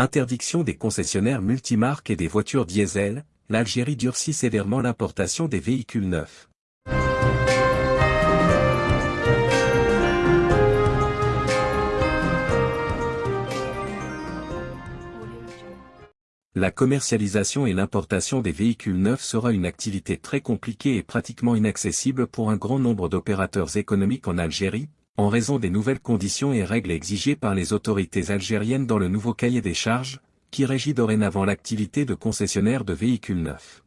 Interdiction des concessionnaires multimarques et des voitures diesel, l'Algérie durcit sévèrement l'importation des véhicules neufs. La commercialisation et l'importation des véhicules neufs sera une activité très compliquée et pratiquement inaccessible pour un grand nombre d'opérateurs économiques en Algérie, en raison des nouvelles conditions et règles exigées par les autorités algériennes dans le nouveau cahier des charges, qui régit dorénavant l'activité de concessionnaire de véhicules neufs.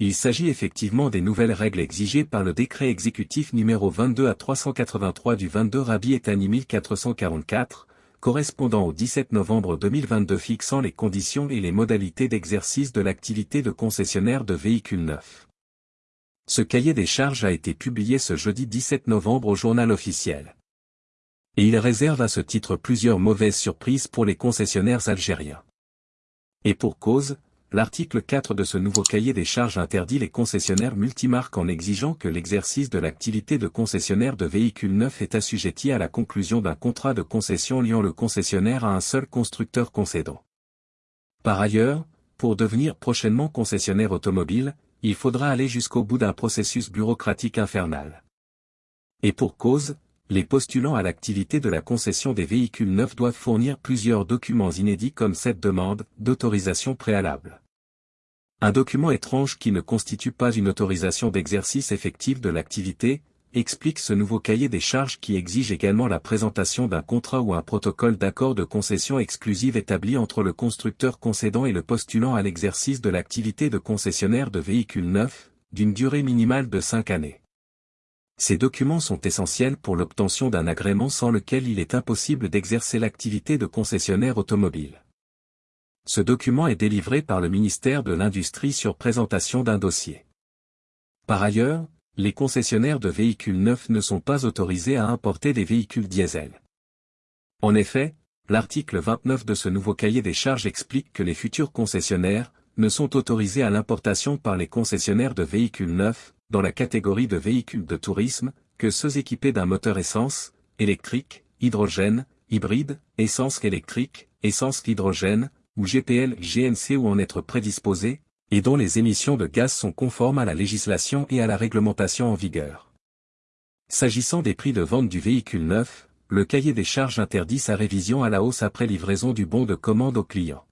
Il s'agit effectivement des nouvelles règles exigées par le décret exécutif numéro 22 à 383 du 22 Rabi Etani 1444, correspondant au 17 novembre 2022 fixant les conditions et les modalités d'exercice de l'activité de concessionnaire de véhicules neufs. Ce cahier des charges a été publié ce jeudi 17 novembre au journal officiel. Et il réserve à ce titre plusieurs mauvaises surprises pour les concessionnaires algériens. Et pour cause, l'article 4 de ce nouveau cahier des charges interdit les concessionnaires multimarques en exigeant que l'exercice de l'activité de concessionnaire de véhicules neufs est assujetti à la conclusion d'un contrat de concession liant le concessionnaire à un seul constructeur concédant. Par ailleurs, pour devenir prochainement concessionnaire automobile, il faudra aller jusqu'au bout d'un processus bureaucratique infernal. Et pour cause, les postulants à l'activité de la concession des véhicules neufs doivent fournir plusieurs documents inédits comme cette demande d'autorisation préalable. Un document étrange qui ne constitue pas une autorisation d'exercice effectif de l'activité, explique ce nouveau cahier des charges qui exige également la présentation d'un contrat ou un protocole d'accord de concession exclusive établi entre le constructeur concédant et le postulant à l'exercice de l'activité de concessionnaire de véhicules neufs, d'une durée minimale de 5 années. Ces documents sont essentiels pour l'obtention d'un agrément sans lequel il est impossible d'exercer l'activité de concessionnaire automobile. Ce document est délivré par le ministère de l'Industrie sur présentation d'un dossier. Par ailleurs, les concessionnaires de véhicules neufs ne sont pas autorisés à importer des véhicules diesel. En effet, l'article 29 de ce nouveau cahier des charges explique que les futurs concessionnaires ne sont autorisés à l'importation par les concessionnaires de véhicules neufs, dans la catégorie de véhicules de tourisme, que ceux équipés d'un moteur essence, électrique, hydrogène, hybride, essence électrique, essence hydrogène, ou GPL GNC ou en être prédisposés, et dont les émissions de gaz sont conformes à la législation et à la réglementation en vigueur. S'agissant des prix de vente du véhicule neuf, le cahier des charges interdit sa révision à la hausse après livraison du bon de commande au client.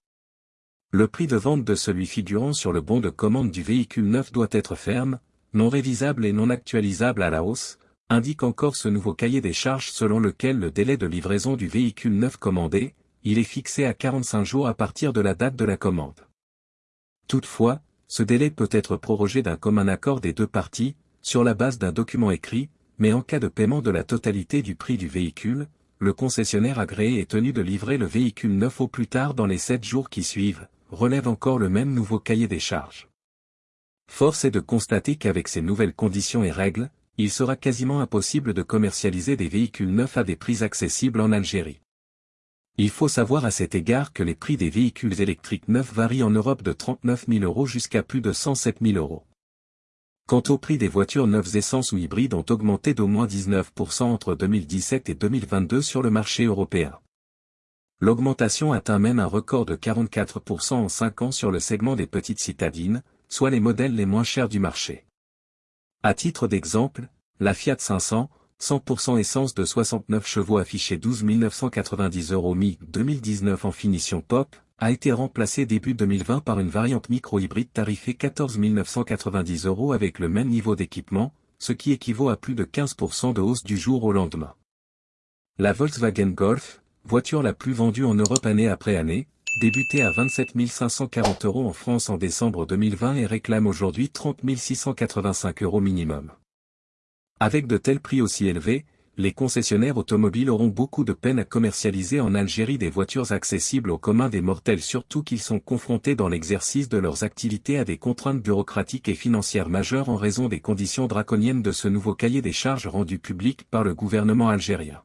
Le prix de vente de celui figurant sur le bon de commande du véhicule neuf doit être ferme, non révisable et non actualisable à la hausse, indique encore ce nouveau cahier des charges selon lequel le délai de livraison du véhicule neuf commandé, il est fixé à 45 jours à partir de la date de la commande. Toutefois, ce délai peut être prorogé d'un commun accord des deux parties, sur la base d'un document écrit, mais en cas de paiement de la totalité du prix du véhicule, le concessionnaire agréé est tenu de livrer le véhicule neuf au plus tard dans les 7 jours qui suivent, relève encore le même nouveau cahier des charges. Force est de constater qu'avec ces nouvelles conditions et règles, il sera quasiment impossible de commercialiser des véhicules neufs à des prix accessibles en Algérie. Il faut savoir à cet égard que les prix des véhicules électriques neufs varient en Europe de 39 000 euros jusqu'à plus de 107 000 euros. Quant au prix des voitures neuves essence ou hybrides ont augmenté d'au moins 19% entre 2017 et 2022 sur le marché européen. L'augmentation atteint même un record de 44% en 5 ans sur le segment des petites citadines, soit les modèles les moins chers du marché. À titre d'exemple, la Fiat 500, 100% essence de 69 chevaux affiché 12 990 euros mi 2019 en finition pop, a été remplacé début 2020 par une variante micro-hybride tarifée 14 990 euros avec le même niveau d'équipement, ce qui équivaut à plus de 15% de hausse du jour au lendemain. La Volkswagen Golf, voiture la plus vendue en Europe année après année, débutait à 27 540 euros en France en décembre 2020 et réclame aujourd'hui 30 685 euros minimum. Avec de tels prix aussi élevés, les concessionnaires automobiles auront beaucoup de peine à commercialiser en Algérie des voitures accessibles au commun des mortels surtout qu'ils sont confrontés dans l'exercice de leurs activités à des contraintes bureaucratiques et financières majeures en raison des conditions draconiennes de ce nouveau cahier des charges rendu public par le gouvernement algérien.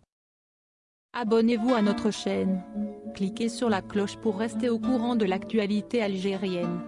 Abonnez-vous à notre chaîne. Cliquez sur la cloche pour rester au courant de l'actualité algérienne.